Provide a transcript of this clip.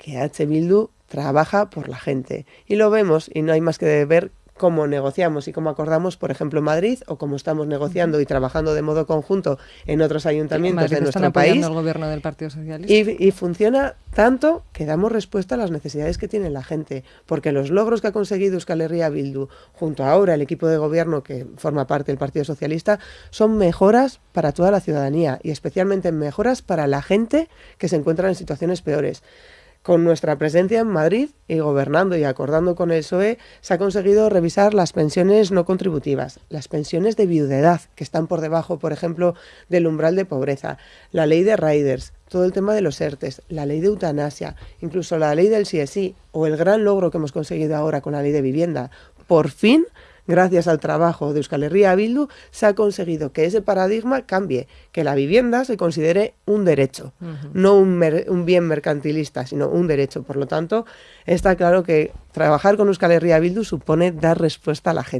que H. Bildu trabaja por la gente. Y lo vemos y no hay más que ver cómo negociamos y cómo acordamos, por ejemplo, en Madrid, o cómo estamos negociando y trabajando de modo conjunto en otros ayuntamientos de nuestro país. el gobierno del Partido Socialista. Y, funciona tanto que damos respuesta a las necesidades que tiene la gente, porque los logros que ha conseguido Euskal Herria Bildu, junto a ahora el equipo de gobierno que forma parte del Partido Socialista, son mejoras para toda la ciudadanía y especialmente mejoras para la gente que se encuentra en situaciones peores. Con nuestra presencia en Madrid y gobernando y acordando con el PSOE, se ha conseguido revisar las pensiones no contributivas, las pensiones de viudedad, que están por debajo, por ejemplo, del umbral de pobreza, la ley de riders, todo el tema de los ERTES, la ley de eutanasia, incluso la ley del CSI o el gran logro que hemos conseguido ahora con la ley de vivienda. Por fin gracias al trabajo de Euskal Herria Bildu, se ha conseguido que ese paradigma cambie, que la vivienda se considere un derecho, no un, un, bien mercantilista, sino un derecho. Por lo tanto, está claro que trabajar con Euskal Herria Bildu supone dar respuesta a la gente.